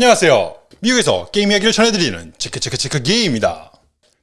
안녕하세요. 미국에서 게임 이야기를 전해드리는 체크체크체크 게임입니다.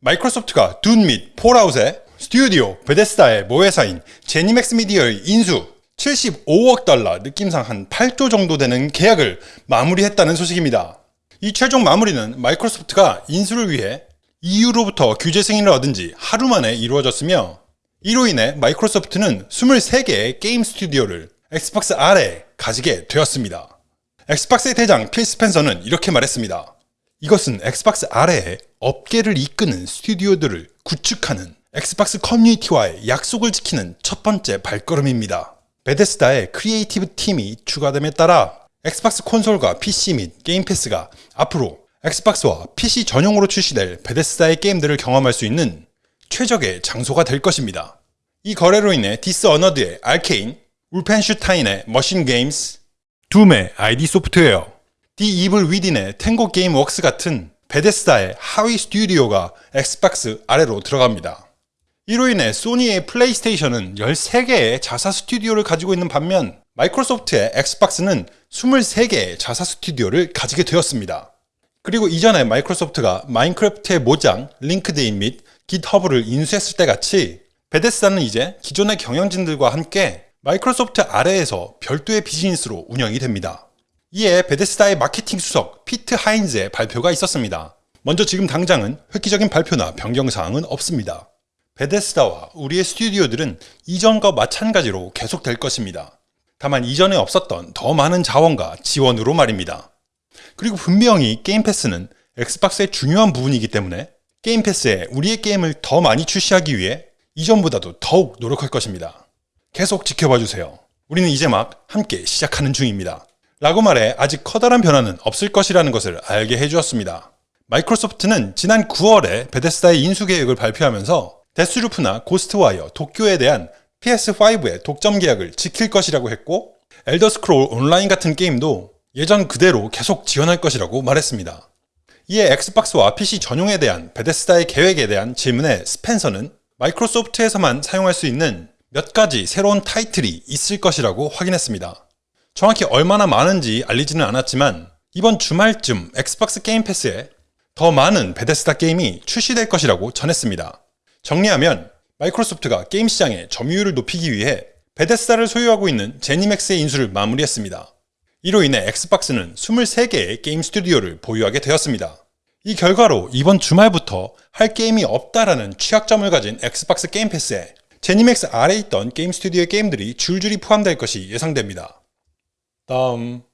마이크로소프트가 둠 및 폴아웃의 스튜디오 베데스다의 모회사인 제니맥스 미디어의 인수 75억 달러 느낌상 한 8조 정도 되는 계약을 마무리했다는 소식입니다. 이 최종 마무리는 마이크로소프트가 인수를 위해 EU로부터 규제 승인을 얻은 지 하루 만에 이루어졌으며 이로 인해 마이크로소프트는 23개의 게임 스튜디오를 엑스박스 아래에 가지게 되었습니다. 엑스박스의 대장 필 스펜서는 이렇게 말했습니다. 이것은 엑스박스 아래에 업계를 이끄는 스튜디오들을 구축하는 엑스박스 커뮤니티와의 약속을 지키는 첫 번째 발걸음입니다. 베데스다의 creative 팀이 추가됨에 따라 엑스박스 콘솔과 PC 및 게임 패스가 앞으로 엑스박스와 PC 전용으로 출시될 베데스다의 게임들을 경험할 수 있는 최적의 장소가 될 것입니다. 이 거래로 인해 디스아너드의 알케인, 울펜슈타인의 머신 게임스, 둠의 ID 소프트웨어, 디 이블 위딘의 탱고 게임 웍스 같은 베데스다의 하위 스튜디오가 엑스박스 아래로 들어갑니다. 이로 인해 소니의 플레이스테이션은 13개의 자사 스튜디오를 가지고 있는 반면 마이크로소프트의 엑스박스는 23개의 자사 스튜디오를 가지게 되었습니다. 그리고 이전에 마이크로소프트가 마인크래프트의 모장, 링크드인 및 깃허브를 인수했을 때 같이 베데스다는 이제 기존의 경영진들과 함께 마이크로소프트 아래에서 별도의 비즈니스로 운영이 됩니다. 이에 베데스다의 마케팅 수석 피트 하인즈의 발표가 있었습니다. 먼저 지금 당장은 획기적인 발표나 변경사항은 없습니다. 베데스다와 우리의 스튜디오들은 이전과 마찬가지로 계속될 것입니다. 다만 이전에 없었던 더 많은 자원과 지원으로 말입니다. 그리고 분명히 게임 패스는 엑스박스의 중요한 부분이기 때문에 게임 패스에 우리의 게임을 더 많이 출시하기 위해 이전보다도 더욱 노력할 것입니다. 계속 지켜봐 주세요. 우리는 이제 막 함께 시작하는 중입니다. 라고 말해 아직 커다란 변화는 없을 것이라는 것을 알게 해주었습니다. 마이크로소프트는 지난 9월에 베데스다의 인수 계획을 발표하면서 데스루프나 고스트와이어 도쿄에 대한 PS5의 독점 계약을 지킬 것이라고 했고 엘더 스크롤 온라인 같은 게임도 예전 그대로 계속 지원할 것이라고 말했습니다. 이에 엑스박스와 PC 전용에 대한 베데스다의 계획에 대한 질문에 스펜서는 마이크로소프트에서만 사용할 수 있는 몇 가지 새로운 타이틀이 있을 것이라고 확인했습니다. 정확히 얼마나 많은지 알리지는 않았지만 이번 주말쯤 엑스박스 게임 패스에 더 많은 베데스다 게임이 출시될 것이라고 전했습니다. 정리하면 마이크로소프트가 게임 시장의 점유율을 높이기 위해 베데스다를 소유하고 있는 제니맥스의 인수를 마무리했습니다. 이로 인해 엑스박스는 23개의 게임 스튜디오를 보유하게 되었습니다. 이 결과로 이번 주말부터 할 게임이 없다라는 취약점을 가진 엑스박스 게임 패스에 제니맥스 아래에 있던 게임 스튜디오의 게임들이 줄줄이 포함될 것이 예상됩니다. 다음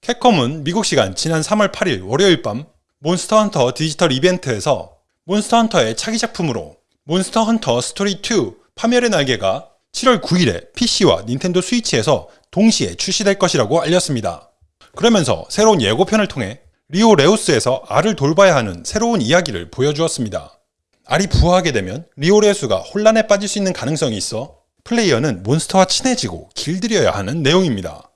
캡콤은 미국 시간 지난 3월 8일 월요일 밤 몬스터 헌터 디지털 이벤트에서 몬스터 헌터의 차기 작품으로 몬스터 헌터 스토리 2 파멸의 날개가 7월 9일에 PC와 닌텐도 스위치에서 동시에 출시될 것이라고 알렸습니다. 그러면서 새로운 예고편을 통해 리오 레우스에서 알을 돌봐야 하는 새로운 이야기를 보여주었습니다. 알이 부화하게 되면 리오 레우스가 혼란에 빠질 수 있는 가능성이 있어 플레이어는 몬스터와 친해지고 길들여야 하는 내용입니다.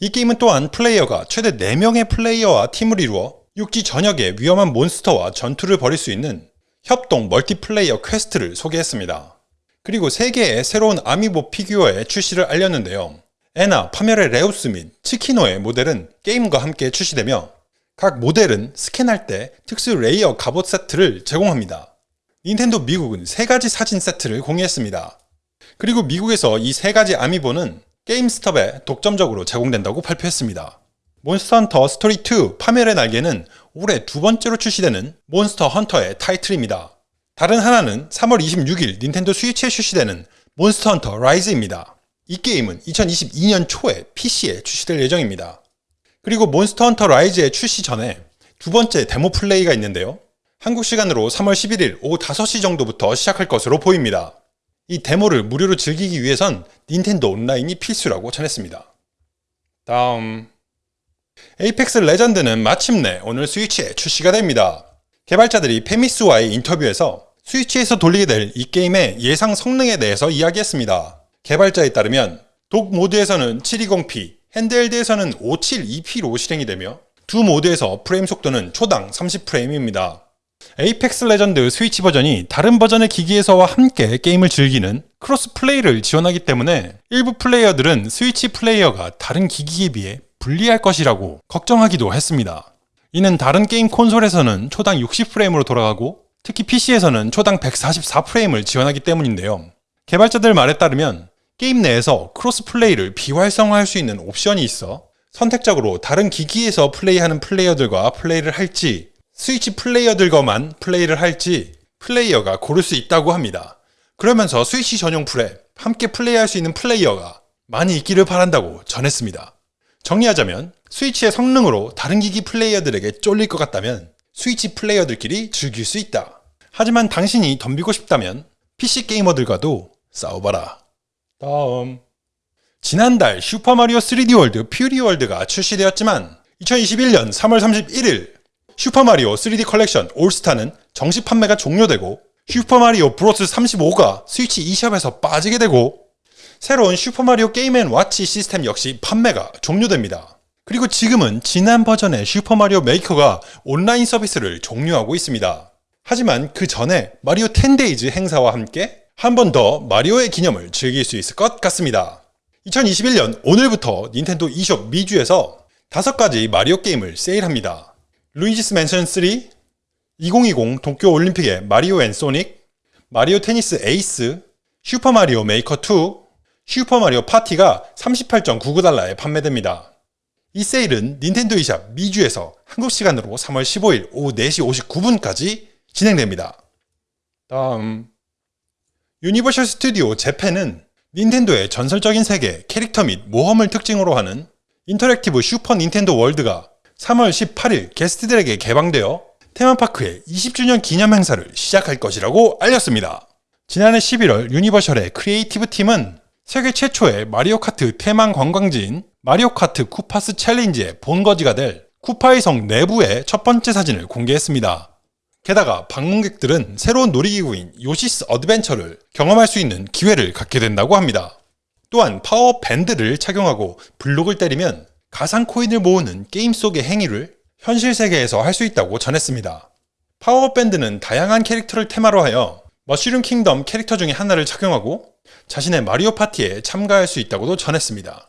이 게임은 또한 플레이어가 최대 4명의 플레이어와 팀을 이루어 육지 전역의 위험한 몬스터와 전투를 벌일 수 있는 협동 multiplayer quest를 소개했습니다. 그리고 3개의 새로운 아미보 피규어의 출시를 알렸는데요. 에나, 파멸의 레우스 및 치키노의 모델은 게임과 함께 출시되며 각 모델은 스캔할 때 특수 layer 갑옷 세트를 제공합니다. 닌텐도 미국은 3가지 사진 세트를 공유했습니다. 그리고 미국에서 이 3가지 아미보는 게임스톱에 독점적으로 제공된다고 발표했습니다. 몬스터 헌터 스토리 2 파멸의 날개는 올해 두 번째로 출시되는 몬스터 헌터의 타이틀입니다. 다른 하나는 3월 26일 닌텐도 스위치에 출시되는 몬스터 헌터 라이즈입니다. 이 게임은 2022년 초에 PC에 출시될 예정입니다. 그리고 몬스터 헌터 라이즈의 출시 전에 두 번째 데모 플레이가 있는데요. 한국 시간으로 3월 11일 오후 5시 정도부터 시작할 것으로 보입니다. 이 데모를 무료로 즐기기 위해선 닌텐도 온라인이 필수라고 전했습니다. 다음 에이펙스 레전드는 마침내 오늘 스위치에 출시가 됩니다. 개발자들이 패미츠와의 인터뷰에서 스위치에서 돌리게 될 이 게임의 예상 성능에 대해서 이야기했습니다. 개발자에 따르면 dock 모드에서는 720p, handheld에서는 572p로 실행이 되며 두 모드에서 프레임 속도는 초당 30프레임입니다. 에이펙스 레전드 스위치 버전이 다른 버전의 기기에서와 함께 게임을 즐기는 cross play를 지원하기 때문에 일부 플레이어들은 스위치 플레이어가 다른 기기에 비해 불리할 것이라고 걱정하기도 했습니다. 이는 다른 게임 콘솔에서는 초당 60프레임으로 돌아가고 특히 PC에서는 초당 144프레임을 지원하기 때문인데요. 개발자들 말에 따르면 게임 내에서 cross play를 비활성화할 수 있는 옵션이 있어 선택적으로 다른 기기에서 플레이하는 플레이어들과 플레이를 할지 스위치 플레이어들과만 플레이를 할지 플레이어가 고를 수 있다고 합니다. 그러면서 스위치 전용 풀에 함께 플레이할 수 있는 플레이어가 많이 있기를 바란다고 전했습니다. 정리하자면 스위치의 성능으로 다른 기기 플레이어들에게 쫄릴 것 같다면 스위치 플레이어들끼리 즐길 수 있다. 하지만 당신이 덤비고 싶다면 PC 게이머들과도 싸워봐라. 다음 지난달 슈퍼마리오 3D 월드 퓨리 월드가 출시되었지만 2021년 3월 31일 슈퍼마리오 3D 컬렉션 올스타는 정식 판매가 종료되고 슈퍼마리오 브로스 35가 스위치 e샵에서 빠지게 되고 새로운 슈퍼마리오 게임 앤 와치 시스템 역시 판매가 종료됩니다. 그리고 지금은 지난 버전의 슈퍼마리오 메이커가 온라인 서비스를 종료하고 있습니다. 하지만 그 전에 마리오 10데이즈 행사와 함께 한 번 더 마리오의 기념을 즐길 수 있을 것 같습니다. 2021년 오늘부터 닌텐도 e숍 미주에서 5가지 마리오 게임을 세일합니다. 루이지스 맨션 3, 2020 도쿄 올림픽의 마리오 앤 소닉, 마리오 테니스 에이스, 슈퍼마리오 메이커 2, 슈퍼마리오 파티가 38.99달러에 판매됩니다. 이 세일은 닌텐도 이샵 미주에서 한국 시간으로 3월 15일 오후 4시 59분까지 진행됩니다. 다음 유니버셜 스튜디오 재팬은 닌텐도의 전설적인 세계, 캐릭터 및 모험을 특징으로 하는 interactive 슈퍼 닌텐도 월드가 3월 18일 게스트들에게 개방되어 테마파크의 20주년 기념 행사를 시작할 것이라고 알렸습니다. 지난해 11월 유니버셜의 creative 팀은 세계 최초의 마리오 카트 테마 관광지인 마리오 카트 쿠파스 챌린지의 본거지가 될 쿠파의 성 내부의 첫 번째 사진을 공개했습니다. 게다가 방문객들은 새로운 놀이기구인 요시스 어드벤처를 경험할 수 있는 기회를 갖게 된다고 합니다. 또한 파워 밴드를 착용하고 블록을 때리면 가상 코인을 모으는 게임 속의 행위를 현실 세계에서 할 수 있다고 전했습니다. 파워 밴드는 다양한 캐릭터를 테마로 하여 머쉬룸 킹덤 캐릭터 중에 하나를 착용하고 자신의 마리오 파티에 참가할 수 있다고도 전했습니다.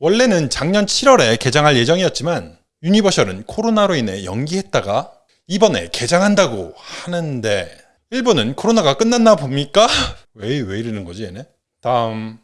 원래는 작년 7월에 개장할 예정이었지만 유니버셜은 코로나로 인해 연기했다가 이번에 개장한다고 하는데 일본은 코로나가 끝났나 봅니까? 왜, 왜 이러는 거지 얘네? 다음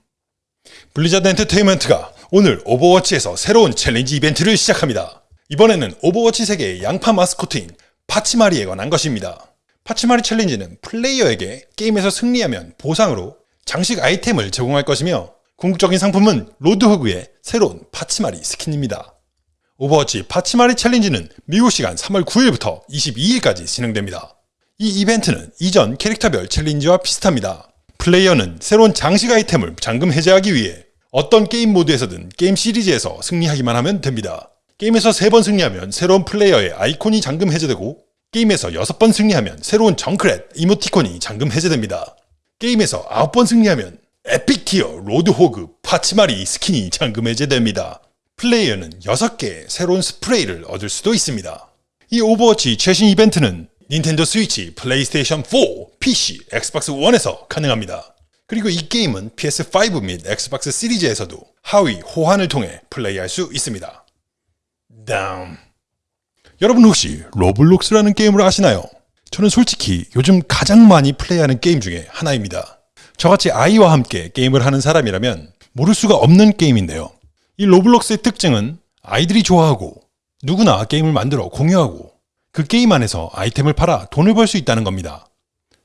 블리자드 엔터테인먼트가 오늘 오버워치에서 새로운 challenge 이벤트를 시작합니다. 이번에는 오버워치 세계의 양파 마스코트인 파치마리에 관한 것입니다. 파치마리 챌린지는 플레이어에게 게임에서 승리하면 보상으로 장식 아이템을 제공할 것이며 궁극적인 상품은 로드호그의 새로운 파치마리 스킨입니다. 오버워치 파치마리 챌린지는 미국 시간 3월 9일부터 22일까지 진행됩니다. 이 이벤트는 이전 캐릭터별 challenge와 비슷합니다. 플레이어는 새로운 장식 아이템을 잠금 해제하기 위해 어떤 게임 모드에서든 게임 시리즈에서 승리하기만 하면 됩니다. 게임에서 3번 승리하면 새로운 플레이어의 아이콘이 잠금 해제되고 게임에서 6번 승리하면 새로운 정크랫 이모티콘이 잠금 해제됩니다. 게임에서 9번 승리하면 epic tier 로드호그 파치마리 스킨이 잠금 해제됩니다. 플레이어는 6개의 새로운 스프레이를 얻을 수도 있습니다. 이 오버워치 최신 이벤트는 닌텐도 스위치, 플레이스테이션 4, PC, 엑스박스 1에서 가능합니다. 그리고 이 게임은 PS5 및 엑스박스 시리즈에서도 하위 호환을 통해 플레이할 수 있습니다. 다음 여러분 혹시 로블록스라는 게임을 아시나요? 저는 솔직히 요즘 가장 많이 플레이하는 게임 중에 하나입니다. 저같이 아이와 함께 게임을 하는 사람이라면 모를 수가 없는 게임인데요. 이 로블록스의 특징은 아이들이 좋아하고 누구나 게임을 만들어 공유하고 그 게임 안에서 아이템을 팔아 돈을 벌 수 있다는 겁니다.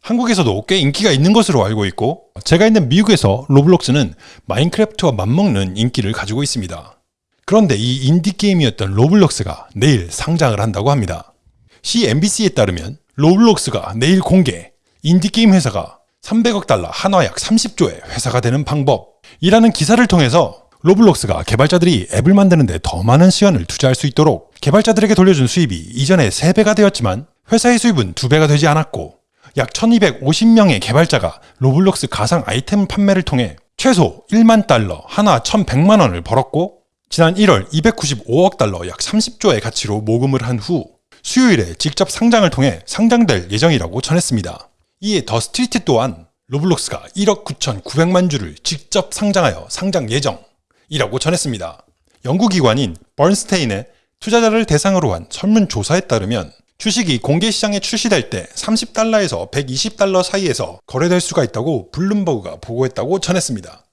한국에서도 꽤 인기가 있는 것으로 알고 있고 제가 있는 미국에서 로블록스는 마인크래프트와 맞먹는 인기를 가지고 있습니다. 그런데 이 인디게임이었던 로블록스가 내일 상장을 한다고 합니다. CNBC에 따르면 로블록스가 내일 공개, 인디게임 회사가 300억 달러 한화약 30조의 회사가 되는 방법이라는 기사를 통해서 로블록스가 개발자들이 앱을 만드는데 더 많은 시간을 투자할 수 있도록 개발자들에게 돌려준 수입이 이전에 3배가 되었지만 회사의 수입은 2배가 되지 않았고 약 1250명의 개발자가 로블록스 가상 아이템 판매를 통해 최소 1만 달러, 한화 1100만 원을 벌었고 지난 1월 295억 달러 약 30조의 가치로 모금을 한 후 수요일에 직접 상장을 통해 상장될 예정이라고 전했습니다. 이에 더 스트리트 또한 로블록스가 1억 9,900만 주를 직접 상장하여 상장 예정이라고 전했습니다. 연구기관인 번스테인의 투자자를 대상으로 한 설문조사에 따르면 주식이 공개 시장에 출시될 때 30달러에서 120달러 사이에서 거래될 수가 있다고 블룸버그가 보고했다고 전했습니다.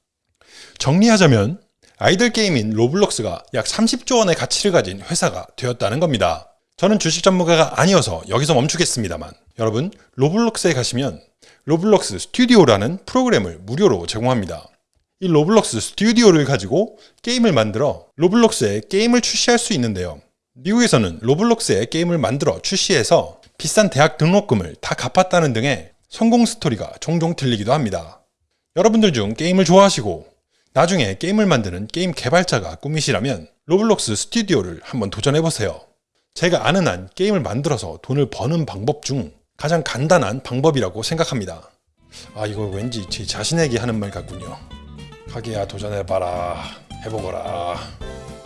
정리하자면 아이들 게임인 로블록스가 약 30조 원의 가치를 가진 회사가 되었다는 겁니다. 저는 주식 전문가가 아니어서 여기서 멈추겠습니다만 여러분 로블록스에 가시면 로블록스 스튜디오라는 프로그램을 무료로 제공합니다. 이 로블록스 스튜디오를 가지고 게임을 만들어 로블록스에 게임을 출시할 수 있는데요. 미국에서는 로블록스에 게임을 만들어 출시해서 비싼 대학 등록금을 다 갚았다는 등의 성공 스토리가 종종 들리기도 합니다. 여러분들 중 게임을 좋아하시고 나중에 게임을 만드는 게임 개발자가 꿈이시라면 로블록스 스튜디오를 한번 도전해보세요. 제가 아는 한 게임을 만들어서 돈을 버는 방법 중 가장 간단한 방법이라고 생각합니다. 아 이거 왠지 제 자신에게 하는 말 같군요. 가게야 도전해봐라 해보거라.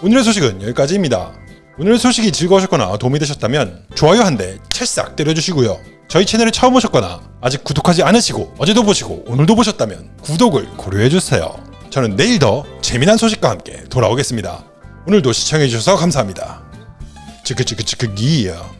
오늘의 소식은 여기까지입니다. 오늘의 소식이 즐거우셨거나 도움이 되셨다면 좋아요 한 대 찰싹 때려주시고요. 저희 채널에 처음 오셨거나 아직 구독하지 않으시고 어제도 보시고 오늘도 보셨다면 구독을 고려해주세요. 저는 내일 더 재미난 소식과 함께 돌아오겠습니다. 오늘도 시청해주셔서 감사합니다. 치크치크치크 기야.